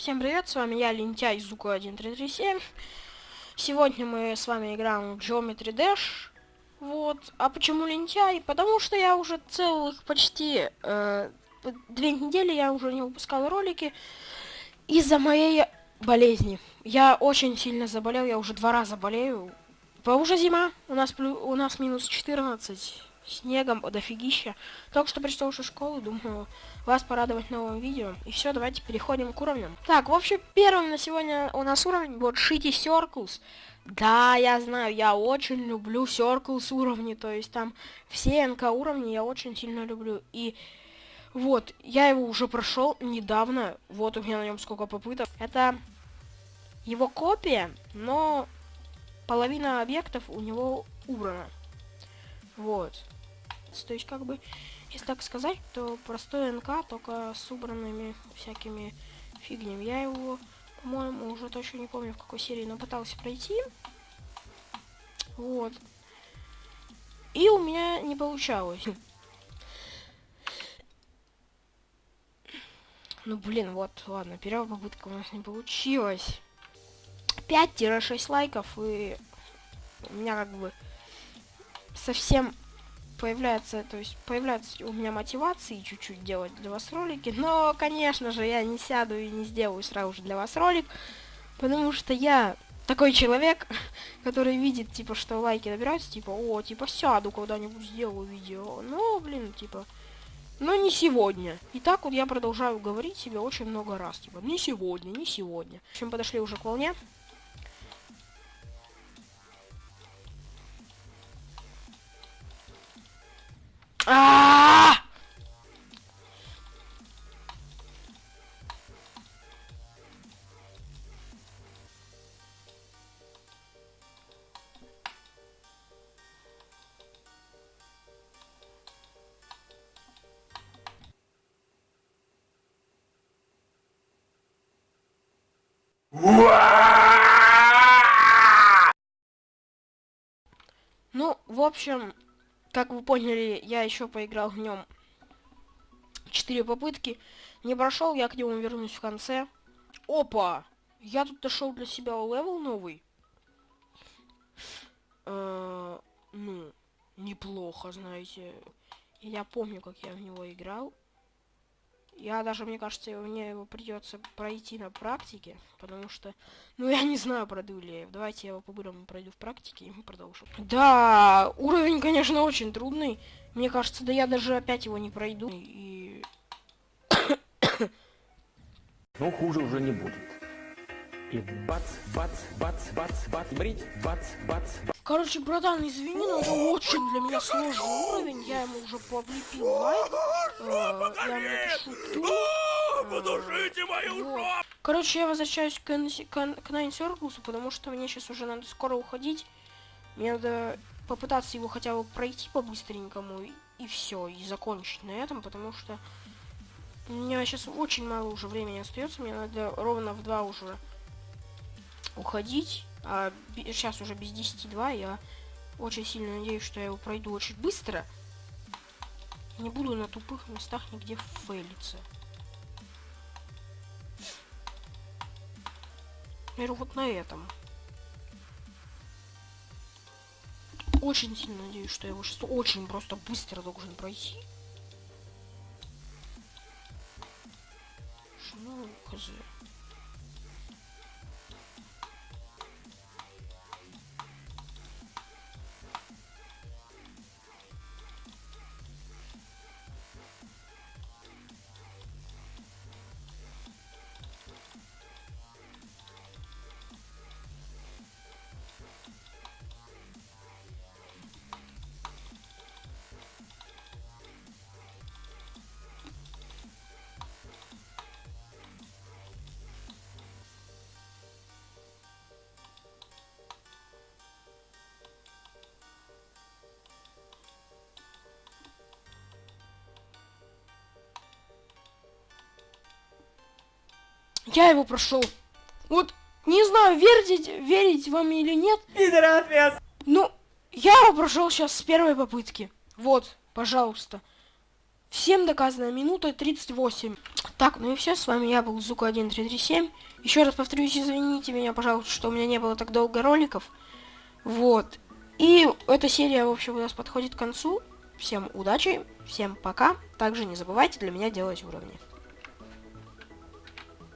Всем привет, с вами я, Лентяй Зука1337. Сегодня мы с вами играем в Geometry Dash. Вот. А почему лентяй? Потому что я уже целых почти э, две недели я уже не выпускал ролики из-за моей болезни. Я очень сильно заболел, я уже два раза болею. По уже зима, у нас, у нас минус 14 снегом дофигища. Только что пришел уже школу, думаю, вас порадовать новым видео. И все, давайте переходим к уровням. Так, в общем, первым на сегодня у нас уровень вот Shitty Circles. Да, я знаю, я очень люблю Circles уровни, то есть там все НК уровни я очень сильно люблю. И вот, я его уже прошел недавно, вот у меня на нем сколько попыток. Это его копия, но половина объектов у него убрана. Вот. То есть, как бы, если так сказать, то простой НК, только с убранными всякими фигнями. Я его, по-моему, уже точно не помню, в какой серии, но пытался пройти. Вот. И у меня не получалось. Ну, блин, вот, ладно, первая попытка у нас не получилась. 5-6 лайков, и у меня как бы совсем появляется, то есть появляется у меня мотивации чуть-чуть делать для вас ролики, но, конечно же, я не сяду и не сделаю сразу же для вас ролик, потому что я такой человек, который видит, типа, что лайки набираются, типа, о, типа, сяду когда-нибудь сделаю видео, но, блин, типа, но не сегодня. И так вот я продолжаю говорить себе очень много раз, типа, не сегодня, не сегодня. В общем, подошли уже к волне. А! Ну, в общем, как вы поняли, я еще поиграл в нем 4 попытки. Не прошел, я к нему вернусь в конце. Опа! Я тут нашел для себя level новый. Э ну, неплохо, знаете. Я помню, как я в него играл. Я даже, мне кажется, мне его придется пройти на практике, потому что, ну, я не знаю, пройду ли я. Давайте я его по-бырому пройду в практике, и мы продолжим. Да, уровень, конечно, очень трудный. Мне кажется, да я даже опять его не пройду. И... Ну, хуже уже не будет. И бац, бац, бац, бац, бац, брить, бац, бац, бац. Короче, братан, извини, но это очень для меня сложный уровень. Я ему уже облепил лайк. Подушите мою вот. Короче, я возвращаюсь к, к, к Nine Circles, потому что мне сейчас уже надо скоро уходить. Мне надо попытаться его хотя бы пройти по-быстренькому и, и все, и закончить на этом, потому что у меня сейчас очень мало уже времени остается. Мне надо ровно в два уже уходить. А, сейчас уже без 10.2. Я очень сильно надеюсь, что я его пройду очень быстро. Не буду на тупых местах нигде фейлиться. Например, вот на этом. Очень сильно надеюсь, что я его сейчас очень просто быстро должен пройти. Ну, хз. Я его прошел. Вот, не знаю, верить, верить вам или нет. Пидор ответ! Ну, я его прошел сейчас с первой попытки. Вот, пожалуйста. Всем доказано, минута 38. Так, ну и все, с вами я был Зука1337. Еще раз повторюсь, извините меня, пожалуйста, что у меня не было так долго роликов. Вот. И эта серия, в общем, у нас подходит к концу. Всем удачи, всем пока. Также не забывайте для меня делать уровни.